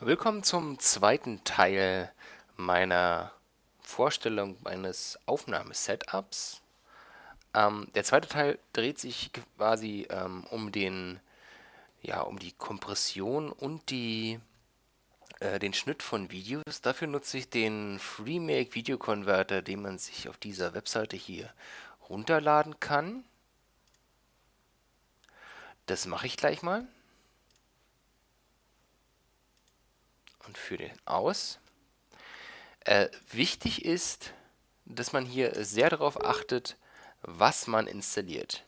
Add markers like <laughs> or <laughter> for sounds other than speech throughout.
Willkommen zum zweiten Teil meiner Vorstellung meines Aufnahmesetups. Ähm, der zweite Teil dreht sich quasi ähm, um den, ja, um die Kompression und die, äh, den Schnitt von Videos. Dafür nutze ich den FreeMake Video Converter, den man sich auf dieser Webseite hier runterladen kann. Das mache ich gleich mal. Und führe den aus. Äh, wichtig ist, dass man hier sehr darauf achtet, was man installiert.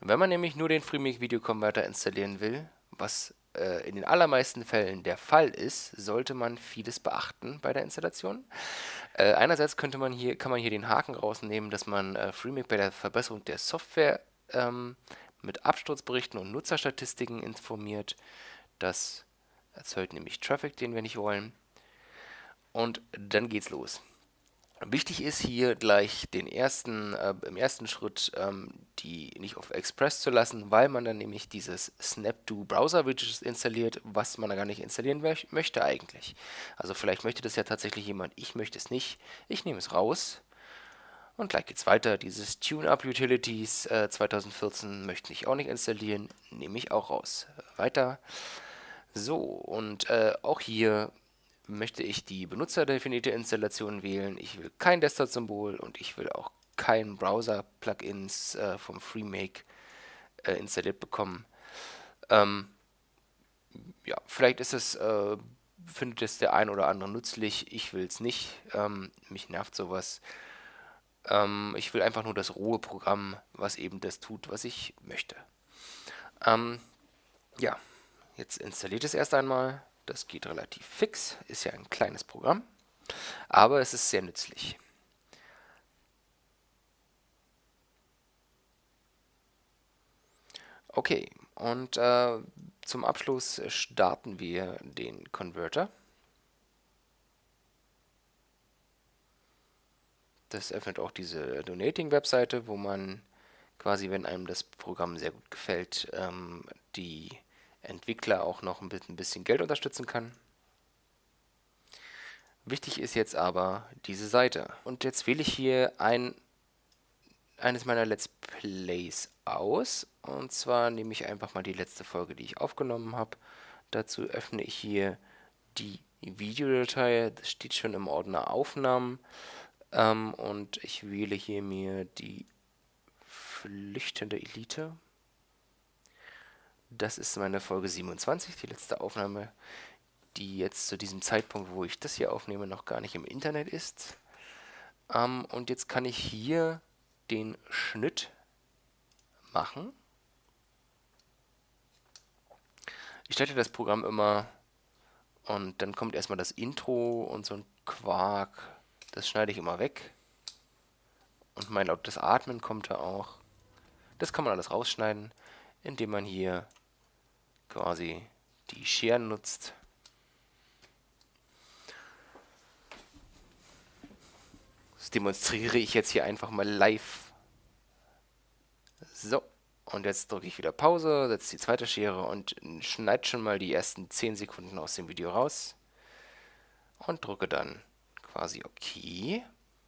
Wenn man nämlich nur den FreeMake Video Converter installieren will, was äh, in den allermeisten Fällen der Fall ist, sollte man vieles beachten bei der Installation. Äh, einerseits könnte man hier, kann man hier den Haken rausnehmen, dass man äh, FreeMake bei der Verbesserung der Software ähm, mit Absturzberichten und Nutzerstatistiken informiert. Das erzeugt nämlich Traffic, den wir nicht wollen. Und dann geht's los. Wichtig ist hier gleich den ersten, äh, im ersten Schritt ähm, die nicht auf Express zu lassen, weil man dann nämlich dieses Snap-Do Browser Widget installiert, was man da gar nicht installieren möchte eigentlich. Also vielleicht möchte das ja tatsächlich jemand, ich möchte es nicht. Ich nehme es raus und gleich geht's weiter. Dieses Tune-Up Utilities äh, 2014 möchte ich auch nicht installieren, nehme ich auch raus. Weiter. So, und äh, auch hier möchte ich die benutzerdefinierte Installation wählen. Ich will kein Desktop-Symbol und ich will auch kein Browser-Plugins äh, vom FreeMake äh, installiert bekommen. Ähm, ja, vielleicht ist es, äh, findet es der ein oder andere nützlich. Ich will es nicht. Ähm, mich nervt sowas. Ähm, ich will einfach nur das rohe Programm, was eben das tut, was ich möchte. Ähm, ja, jetzt installiert es erst einmal. Das geht relativ fix, ist ja ein kleines Programm, aber es ist sehr nützlich. Okay, und äh, zum Abschluss starten wir den Converter. Das öffnet auch diese Donating-Webseite, wo man quasi, wenn einem das Programm sehr gut gefällt, ähm, die Entwickler auch noch ein bisschen Geld unterstützen kann. Wichtig ist jetzt aber diese Seite. Und jetzt wähle ich hier ein, eines meiner Let's Plays aus. Und zwar nehme ich einfach mal die letzte Folge, die ich aufgenommen habe. Dazu öffne ich hier die Videodatei. Das steht schon im Ordner Aufnahmen. Ähm, und ich wähle hier mir die flüchtende Elite. Das ist meine Folge 27, die letzte Aufnahme, die jetzt zu diesem Zeitpunkt, wo ich das hier aufnehme, noch gar nicht im Internet ist. Ähm, und jetzt kann ich hier den Schnitt machen. Ich starte das Programm immer und dann kommt erstmal das Intro und so ein Quark. Das schneide ich immer weg. Und mein lautes Atmen kommt da auch. Das kann man alles rausschneiden, indem man hier quasi die Scheren nutzt. Das demonstriere ich jetzt hier einfach mal live. So, und jetzt drücke ich wieder Pause, setze die zweite Schere und schneide schon mal die ersten 10 Sekunden aus dem Video raus. Und drücke dann quasi OK.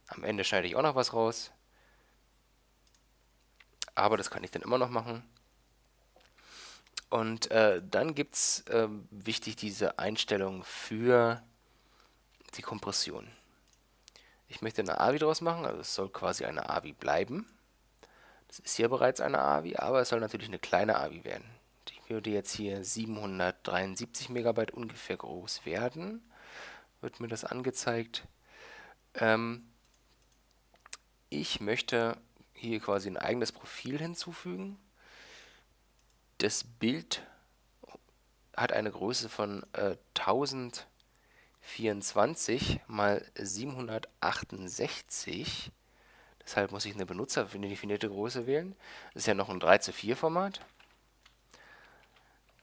Am Ende schneide ich auch noch was raus. Aber das kann ich dann immer noch machen. Und äh, dann gibt es äh, wichtig diese Einstellung für die Kompression. Ich möchte eine AVI draus machen, also es soll quasi eine AVI bleiben. Das ist hier bereits eine AVI, aber es soll natürlich eine kleine AVI werden. Die würde jetzt hier 773 Megabyte ungefähr groß werden. Wird mir das angezeigt. Ähm, ich möchte hier quasi ein eigenes Profil hinzufügen das Bild hat eine Größe von äh, 1024 mal 768. Deshalb muss ich eine benutzerdefinierte Größe wählen. Das ist ja noch ein 3 zu 4 Format.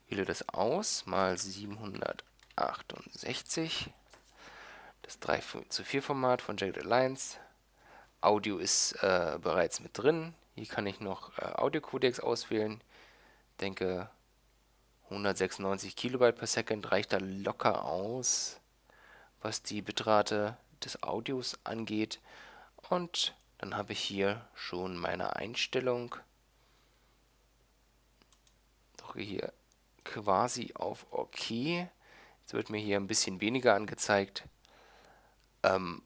Wähle das aus mal 768. Das 3 zu 4 Format von Jagged Alliance. Audio ist äh, bereits mit drin. Hier kann ich noch äh, Audio-Codecs auswählen denke 196 Kilobyte per Second reicht da locker aus, was die Bitrate des Audios angeht. Und dann habe ich hier schon meine Einstellung. Drücke hier quasi auf OK. Jetzt wird mir hier ein bisschen weniger angezeigt. Ähm,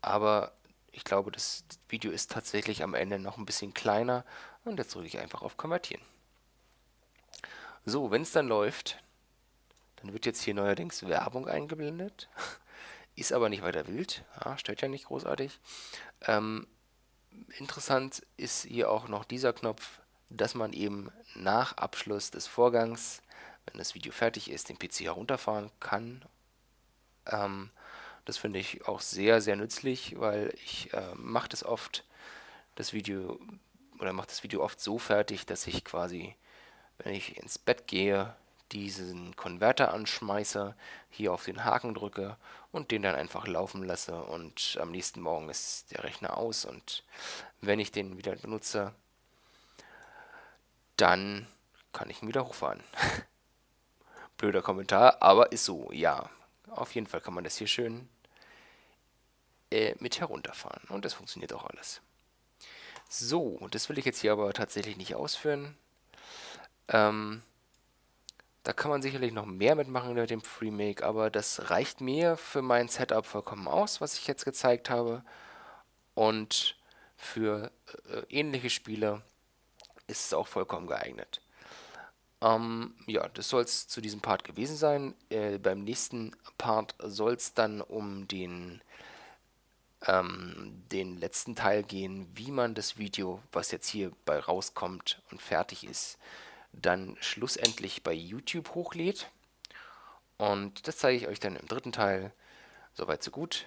aber ich glaube, das Video ist tatsächlich am Ende noch ein bisschen kleiner. Und jetzt drücke ich einfach auf Konvertieren. So, wenn es dann läuft, dann wird jetzt hier neuerdings Werbung eingeblendet. <laughs> Ist aber nicht weiter wild, ja, stört ja nicht großartig. Ähm, interessant ist hier auch noch dieser Knopf, dass man eben nach Abschluss des Vorgangs, wenn das Video fertig ist, den PC herunterfahren kann. Ähm, das finde ich auch sehr, sehr nützlich, weil ich äh, mache das oft, das Video, oder mache das Video oft so fertig, dass ich quasi, wenn ich ins Bett gehe, diesen Konverter anschmeiße, hier auf den Haken drücke und den dann einfach laufen lasse und am nächsten Morgen ist der Rechner aus und wenn ich den wieder benutze, dann kann ich ihn wieder hochfahren. <laughs> Blöder Kommentar, aber ist so, ja. Auf jeden Fall kann man das hier schön äh, mit herunterfahren. Und das funktioniert auch alles. So, das will ich jetzt hier aber tatsächlich nicht ausführen. Ähm, da kann man sicherlich noch mehr mitmachen mit dem FreeMake, aber das reicht mir für mein Setup vollkommen aus, was ich jetzt gezeigt habe. Und für äh, ähnliche Spiele ist es auch vollkommen geeignet. Ähm, ja, das soll es zu diesem Part gewesen sein. Äh, beim nächsten Part soll es dann um den ähm, den letzten Teil gehen, wie man das Video, was jetzt hier bei rauskommt und fertig ist, dann schlussendlich bei YouTube hochlädt. Und das zeige ich euch dann im dritten Teil. Soweit so gut.